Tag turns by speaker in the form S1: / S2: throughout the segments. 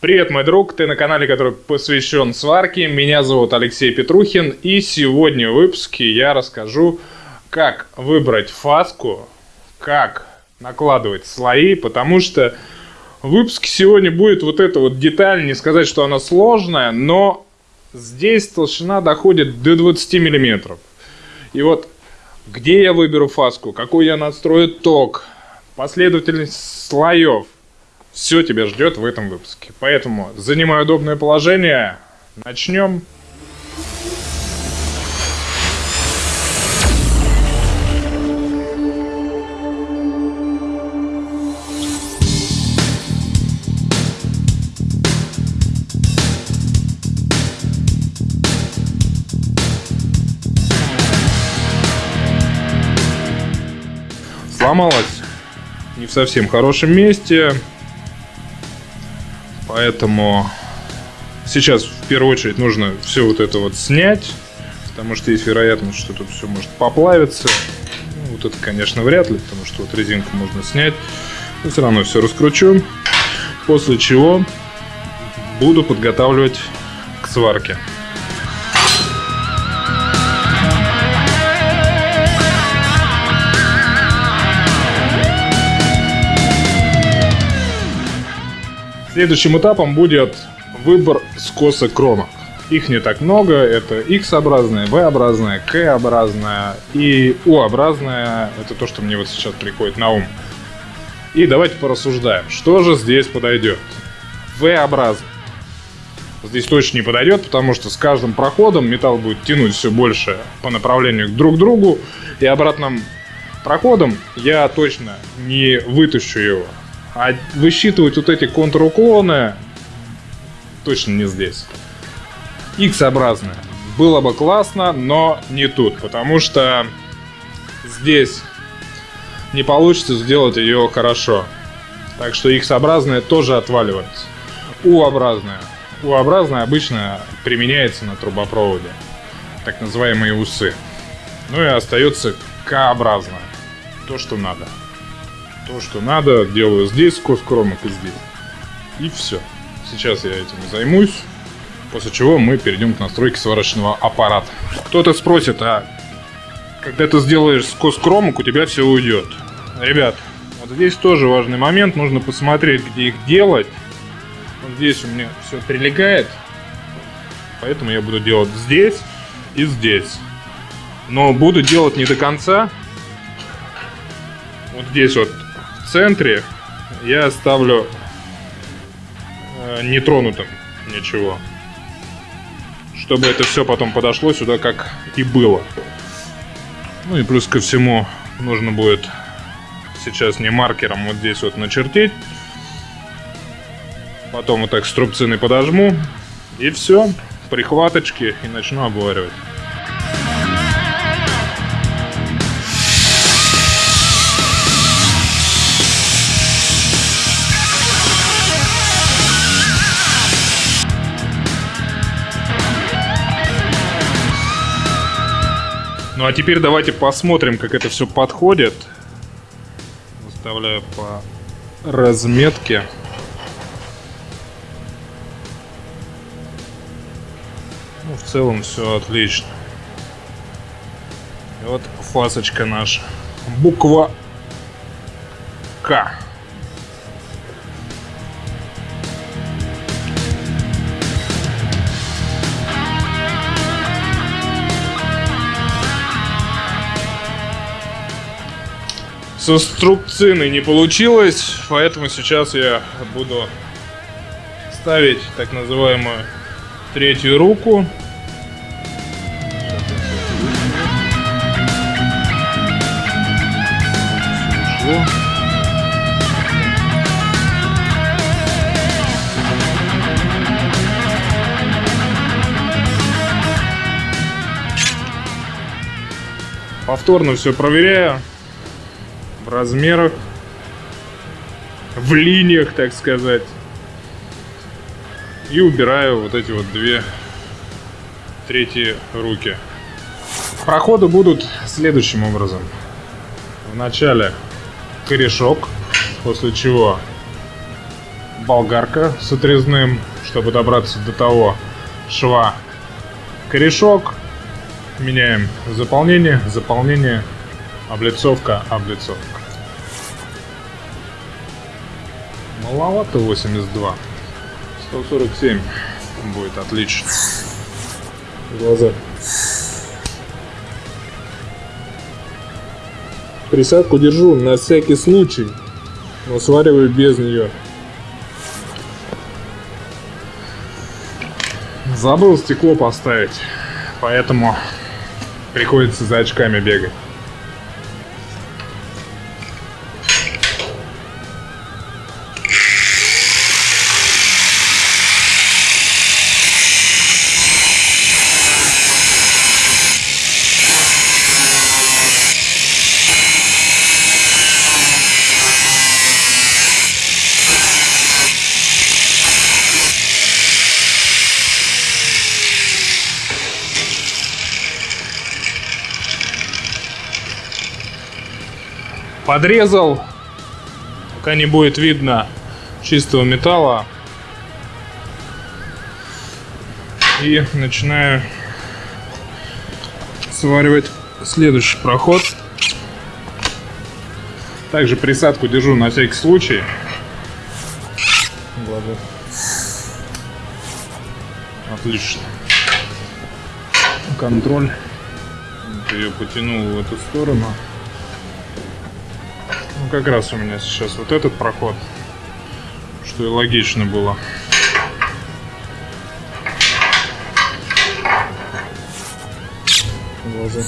S1: Привет, мой друг, ты на канале, который посвящен сварке. Меня зовут Алексей Петрухин, и сегодня в выпуске я расскажу, как выбрать фаску, как накладывать слои, потому что в выпуске сегодня будет вот эта вот деталь, не сказать, что она сложная, но здесь толщина доходит до 20 миллиметров. И вот где я выберу фаску, какой я настрою ток, последовательность слоев – все тебя ждет в этом выпуске. Поэтому занимай удобное положение. Начнем. сломалась не в совсем хорошем месте. Поэтому сейчас в первую очередь нужно все вот это вот снять, потому что есть вероятность, что тут все может поплавиться. Ну, вот это, конечно, вряд ли, потому что вот резинку можно снять. Но все равно все раскручу. После чего буду подготавливать к сварке. Следующим этапом будет выбор скоса кромок. Их не так много, это X-образная, V-образная, K-образная и U-образная. Это то, что мне вот сейчас приходит на ум. И давайте порассуждаем, что же здесь подойдет. V-образный. Здесь точно не подойдет, потому что с каждым проходом металл будет тянуть все больше по направлению друг к другу. И обратным проходом я точно не вытащу его. А высчитывать вот эти контруклоны точно не здесь. X-образная. Было бы классно, но не тут, потому что здесь не получится сделать ее хорошо. Так что X-образная тоже отваливается. U-образная. U-образная обычно применяется на трубопроводе. Так называемые усы. Ну и остается К-образная. То, что надо то, что надо, делаю здесь сквозь кромок и здесь. И все. Сейчас я этим займусь. После чего мы перейдем к настройке сварочного аппарата. Кто-то спросит, а когда ты сделаешь сквозь кромок, у тебя все уйдет. Ребят, вот здесь тоже важный момент. Нужно посмотреть, где их делать. Вот здесь у меня все прилегает. Поэтому я буду делать здесь и здесь. Но буду делать не до конца. Вот здесь вот центре я оставлю э, нетронутым ничего. Чтобы это все потом подошло сюда, как и было. Ну и плюс ко всему нужно будет сейчас не маркером вот здесь вот начертить. Потом вот так струбцины подожму. И все. Прихваточки и начну обваривать. Ну а теперь давайте посмотрим, как это все подходит. Выставляю по разметке. Ну, в целом все отлично. И вот фасочка наша. Буква К. струбцины не получилось, поэтому сейчас я буду ставить так называемую третью руку. Повторно все проверяю размерах, в линиях, так сказать. И убираю вот эти вот две третьи руки. Проходы будут следующим образом. Вначале корешок, после чего болгарка с отрезным, чтобы добраться до того шва. Корешок. Меняем заполнение, заполнение, облицовка, облицовка. Маловато 82. 147 будет отлично. Глаза. Присадку держу на всякий случай, но свариваю без нее. Забыл стекло поставить, поэтому приходится за очками бегать. Подрезал, пока не будет видно чистого металла. И начинаю сваривать следующий проход. Также присадку держу на всякий случай. Отлично. Контроль. ее потянул в эту сторону как раз у меня сейчас вот этот проход, что и логично было. Глаза.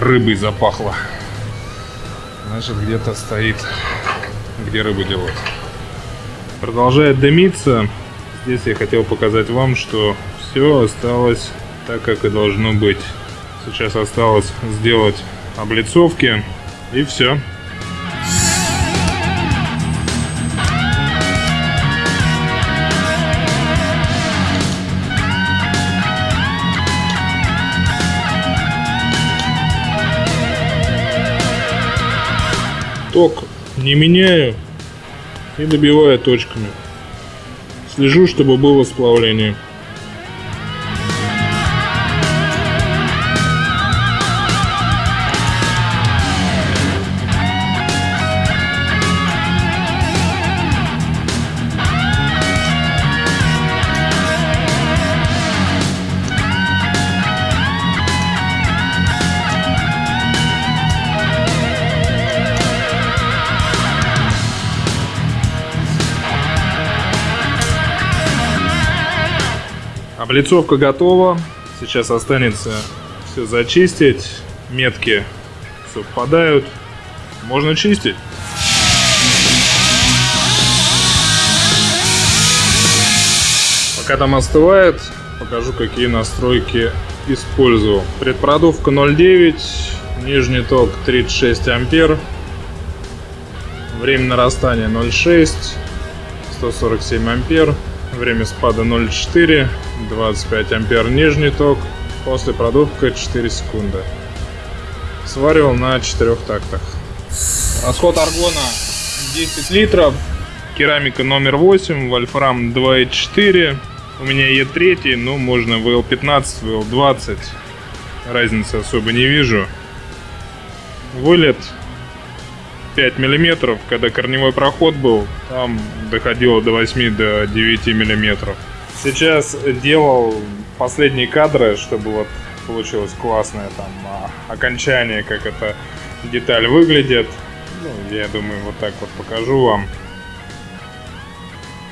S1: Рыбой запахло. Значит, где-то стоит, где рыбу делают. Продолжает дымиться. Здесь я хотел показать вам, что все осталось так, как и должно быть. Сейчас осталось сделать облицовки и все. Ток не меняю и добиваю точками. Слежу, чтобы было сплавление. Облицовка готова. Сейчас останется все зачистить. Метки совпадают. Можно чистить. Пока там остывает, покажу, какие настройки использовал. Предпродувка 0.9, нижний ток 36 ампер, время нарастания 0.6, 147 ампер, время спада 0.4, 25 ампер нижний ток, после продувка 4 секунды. Сваривал на 4 тактах. Расход аргона 10 литров, керамика номер 8, вольфрам 2.4. У меня Е3, ну можно ВЛ15, ВЛ20, разницы особо не вижу. Вылет 5 миллиметров, когда корневой проход был, там доходило до 8 до 9 миллиметров. Сейчас делал последние кадры, чтобы вот получилось классное там а, окончание, как эта деталь выглядит. Ну, я думаю, вот так вот покажу вам.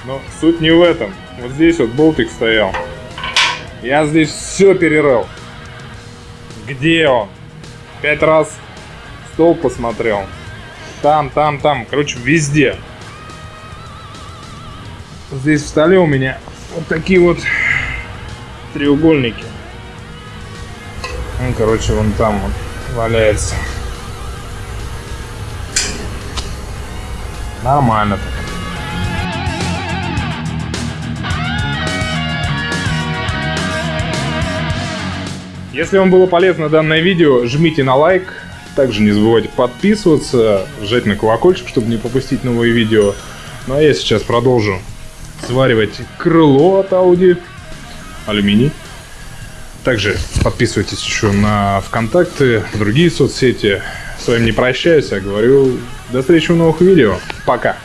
S1: Но суть не в этом. Вот здесь вот болтик стоял. Я здесь все перерыл. Где он? Пять раз стол посмотрел там, там, там. Короче, везде. Здесь в столе у меня вот такие вот треугольники. Ну, короче, вон там вот валяется. Нормально так. Если вам было полезно данное видео, жмите на лайк, также не забывайте подписываться, жать на колокольчик, чтобы не пропустить новые видео. Ну а я сейчас продолжу сваривать крыло от Audi. Алюминий. Также подписывайтесь еще на ВКонтакте, другие соцсети. С вами не прощаюсь, а говорю до встречи в новых видео. Пока!